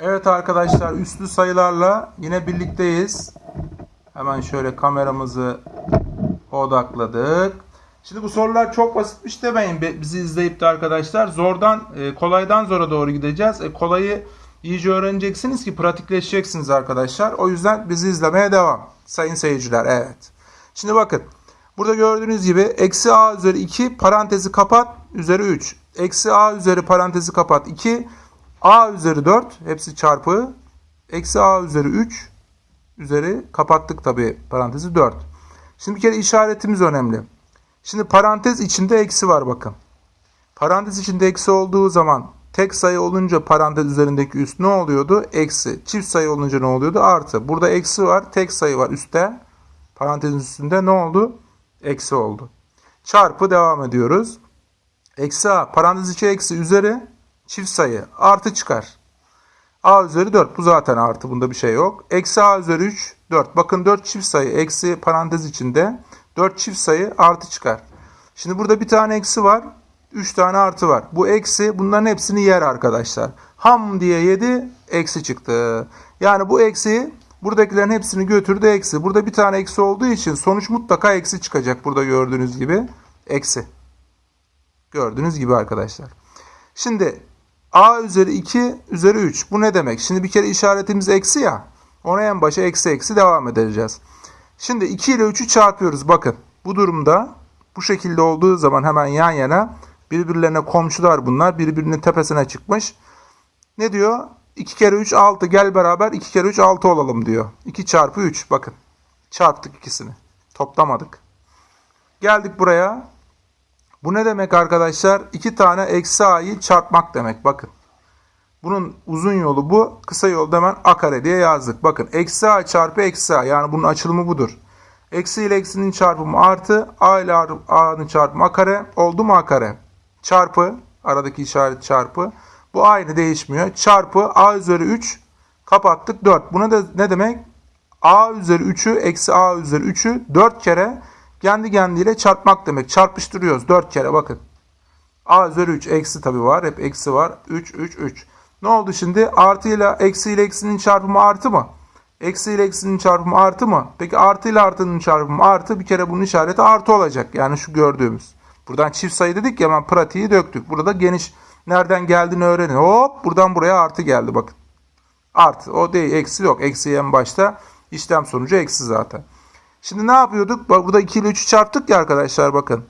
Evet arkadaşlar üstlü sayılarla yine birlikteyiz. Hemen şöyle kameramızı odakladık. Şimdi bu sorular çok basitmiş demeyin bizi izleyip de arkadaşlar. Zordan e, kolaydan zora doğru gideceğiz. E, kolayı iyice öğreneceksiniz ki pratikleşeceksiniz arkadaşlar. O yüzden bizi izlemeye devam. Sayın seyirciler evet. Şimdi bakın. Burada gördüğünüz gibi eksi a üzeri 2 parantezi kapat üzeri 3. Eksi a üzeri parantezi kapat 2. a üzeri 4 hepsi çarpı. Eksi a üzeri 3 üzeri kapattık tabi parantezi 4. Şimdi bir kere işaretimiz önemli. Şimdi parantez içinde eksi var bakın. Parantez içinde eksi olduğu zaman tek sayı olunca parantez üzerindeki üst ne oluyordu? Eksi. Çift sayı olunca ne oluyordu? Artı. Burada eksi var. Tek sayı var üstte. Parantezin üstünde ne oldu? Eksi oldu. Çarpı devam ediyoruz. Eksi a. Parantez içi eksi üzeri çift sayı. Artı çıkar. A üzeri 4. Bu zaten artı. Bunda bir şey yok. Eksi A üzeri 3. 4. Bakın 4 çift sayı. Eksi parantez içinde. 4 çift sayı artı çıkar. Şimdi burada bir tane eksi var. 3 tane artı var. Bu eksi bunların hepsini yer arkadaşlar. Ham diye yedi. Eksi çıktı. Yani bu eksiyi buradakilerin hepsini götürdü eksi. Burada bir tane eksi olduğu için sonuç mutlaka eksi çıkacak. Burada gördüğünüz gibi. Eksi. Gördüğünüz gibi arkadaşlar. Şimdi a üzeri 2 üzeri 3. Bu ne demek? Şimdi bir kere işaretimiz eksi ya. Ona en başa eksi eksi devam edeceğiz. Şimdi 2 ile 3'ü çarpıyoruz. Bakın bu durumda bu şekilde olduğu zaman hemen yan yana birbirlerine komşular bunlar. Birbirinin tepesine çıkmış. Ne diyor? 2 kere 3 6 gel beraber 2 kere 3 6 olalım diyor. 2 çarpı 3 bakın. Çarptık ikisini. Toplamadık. Geldik buraya. Bu ne demek arkadaşlar? İki tane eksi a'yı çarpmak demek. Bakın. Bunun uzun yolu bu. Kısa yolu da hemen a kare diye yazdık. Bakın eksi a çarpı eksi a. Yani bunun açılımı budur. Eksi ile eksinin çarpımı artı. a ile a'nın çarpımı a kare. Oldu mu a kare? Çarpı. Aradaki işaret çarpı. Bu aynı değişmiyor. Çarpı a üzeri 3. Kapattık 4. Buna da ne demek? a üzeri 3'ü eksi a üzeri 3'ü 4 kere kendi kendiyle çarpmak demek. Çarpıştırıyoruz 4 kere bakın. A üzeri 3 eksi tabi var. Hep eksi var. 3 3 3. Ne oldu şimdi? Artı ile eksi ile eksinin çarpımı artı mı? Eksi ile eksinin çarpımı artı mı? Peki artı ile artının çarpımı artı. Bir kere bunun işareti artı olacak. Yani şu gördüğümüz. Buradan çift sayı dedik ya hemen pratiği döktük. Burada geniş nereden geldiğini öğrenin. Hop buradan buraya artı geldi bakın. Artı. O değil. Eksi yok. Eksi en başta. işlem sonucu eksi zaten. Şimdi ne yapıyorduk? Bak burada 2 ile 3'ü çarptık ya arkadaşlar bakın.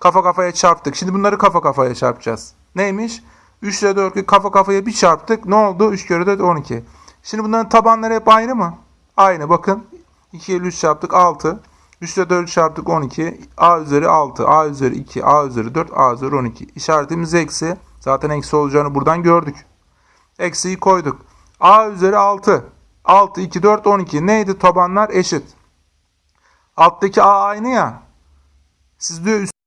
Kafa kafaya çarptık. Şimdi bunları kafa kafaya çarpacağız. Neymiş? 3 ile 4'ü kafa kafaya bir çarptık. Ne oldu? 3 kere 4 12. Şimdi bunların tabanları hep aynı mı? Aynı bakın. 2 ile 3 çarptık 6. 3 ile 4 çarptık 12. A üzeri 6. A üzeri 2. A üzeri 4. A üzeri 12. İşaretimiz eksi. Zaten eksi olacağını buradan gördük. Eksiyi koyduk. A üzeri 6. 6, 2, 4, 12. Neydi tabanlar? Eşit. Alttaki A aynı ya. Siz diyor